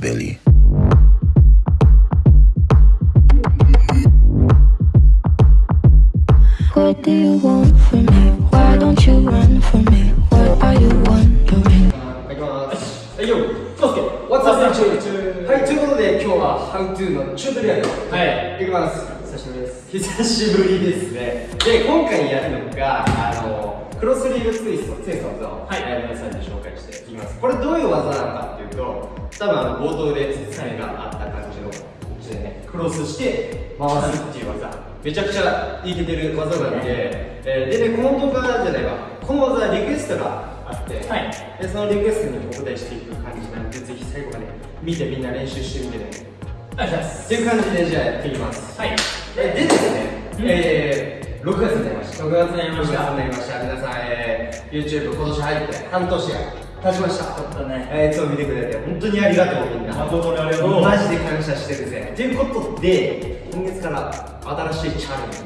Billy. What do you want from me? のチュートリアルはいいきます久しぶりです久しぶりですねで今回やるのがあのクロスリーグツイストツイストの技を、はい、皆さんに紹介していきますこれどういう技なのかっていうと多分あの冒頭で説明があった感じのでねクロスして回すっていう技、めちゃくちゃいけてる技なんで、えー、でねこの動画じゃないわこの技リクエストがあって、はい、でそのリクエストにお答えしていく感じなんでぜひ最後まで見てみんな練習してみてね願い。しますっていう感じでじゃあやっていきますはい。ででですね、うん。えー、6月になりました。6月になりました。6月になりました。皆さん、えー、YouTube 今年入って半年が経ちました。ちょっとね。えー、いつも見てくれて本当にありがとうみんな。誠にありがとう。マジで感謝してるぜ。ということで今月から新しいチャレンジが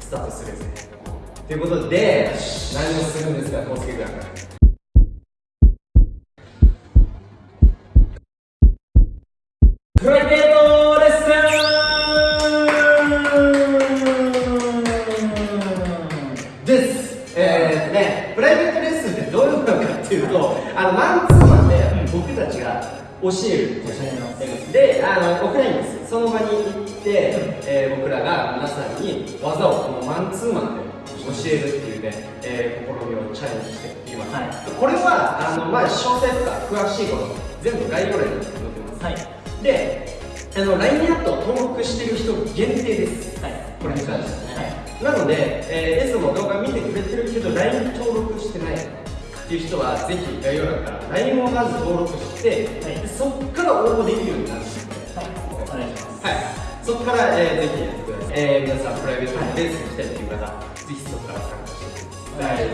スタートするぜ。ということで何をするんですかコウスケ君あのマンツーマンで僕たちが教えるであのオフラインですその場に行って、えー僕らが皆さんに技をこのマンツーマンで教えるっていうね、えー試みをチャレンジしています、はい。これはあの、まあ、詳細とか詳しいこと全部概要欄に載ってます、はい。であの LINE アットを登録してる人限定です、はい。これに関してはね、はい。なので、えー、いつも動画見てくれてるけど LINE 登っていう人はぜひ概要欄から LINE をまず登録して、はい。でそこから応募できるようになるんではいお願い。しますはい、そこから、えー、ぜひやってください、えー、皆さんプライベートでレースに来たいってい。う方ぜひそこから参加してください。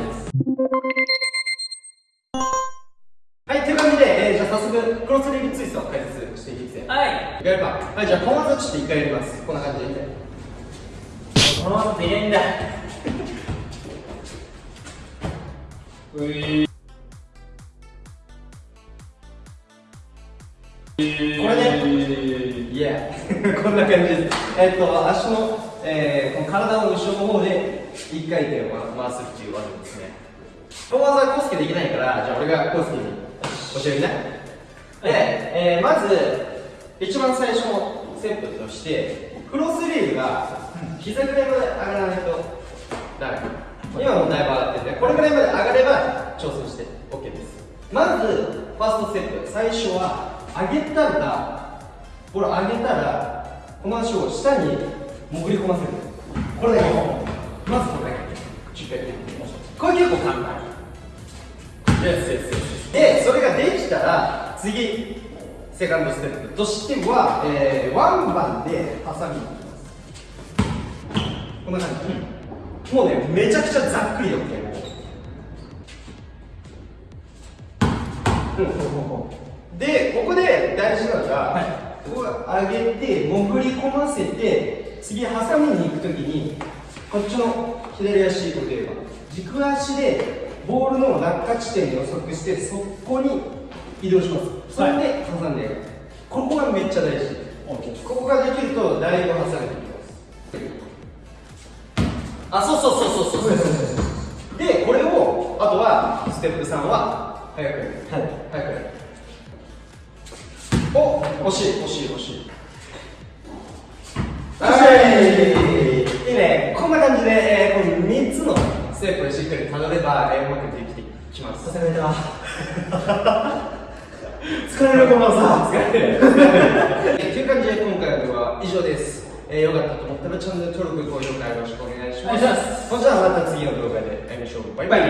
はい、という感じで、えー、じゃあ早速クロスリーグツイストを解説していきます。はい。やるか？はい、じゃあこの技ちょっと一回やります。こんな感じで。このままで入れんだこれね。いや。こんな感じです。えっと足の、えー、この体の後ろの方で一回転を回すっていう技ですね。この技はコウスケできないからじゃあ俺がコウスケに教えるね。で、えー、まず一番最初のステップとしてクロスリーグが膝ぐらいまで上がらないとダメ。今もだいぶ上がっててこれぐらいまで上がれば調整して OK です。まずファーストステップ。最初は上げたらこれ上げたらこの足を下に潜り込ませる。これだけ。まずこれだけ。10回やってみましょうこれ結構簡単。Yes, yes, yes. で、それができたら次セカンドステップ。としては、えー、ワンバンでハサミを切ります。こんな感じ、もうねめちゃくちゃざっくりで OK もうでここで大事なのが、ここ上げて潜り込ませて次ハサミに行くときにこっちの左足例えば軸足でボールの落下地点を予測してそこに移動します。それで挟んでいく、ここがめっちゃ大事。ここができるとだいぶ挟めていきますあそうそうそうそうそう。そうでこれをあとはステップ3は早く。はい。早く。お惜しい惜しい惜しい。はい。いいね。こんな感じで、えー、この3つのステップをしっかりたどれば、えー、うまくできてきます。疲れた疲れるこのさ。疲れる。という感じで今回の動画は以上です、えー、よかったと思ったらチャンネル登録高評価よろしくお願いします。ます。それじゃあまた次の動画で会いましょう。バイバイ